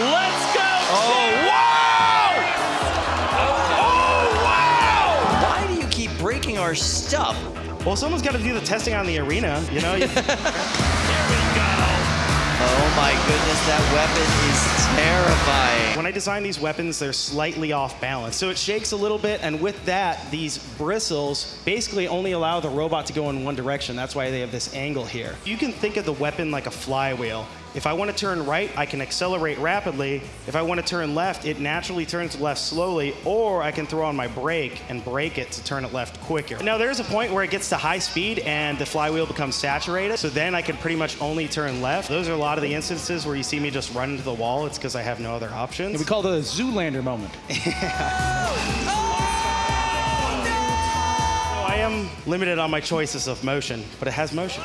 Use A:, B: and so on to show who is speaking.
A: Let's go.
B: Oh, wow! Oh, wow!
C: Why do you keep breaking our stuff?
D: Well, someone's got to do the testing on the arena, you know?
A: Here we go.
C: Oh my goodness, that weapon is terrifying.
D: When I design these weapons, they're slightly off balance. So it shakes a little bit, and with that, these bristles basically only allow the robot to go in one direction. That's why they have this angle here. You can think of the weapon like a flywheel. If I want to turn right, I can accelerate rapidly. If I want to turn left, it naturally turns left slowly, or I can throw on my brake and brake it to turn it left quicker. Now, there's a point where it gets to high speed and the flywheel becomes saturated, so then I can pretty much only turn left. Those are a lot of the instances where you see me just run into the wall. It's because I have no other options.
E: We call it a Zoolander moment.
D: I am limited on my choices of motion, but it has motion.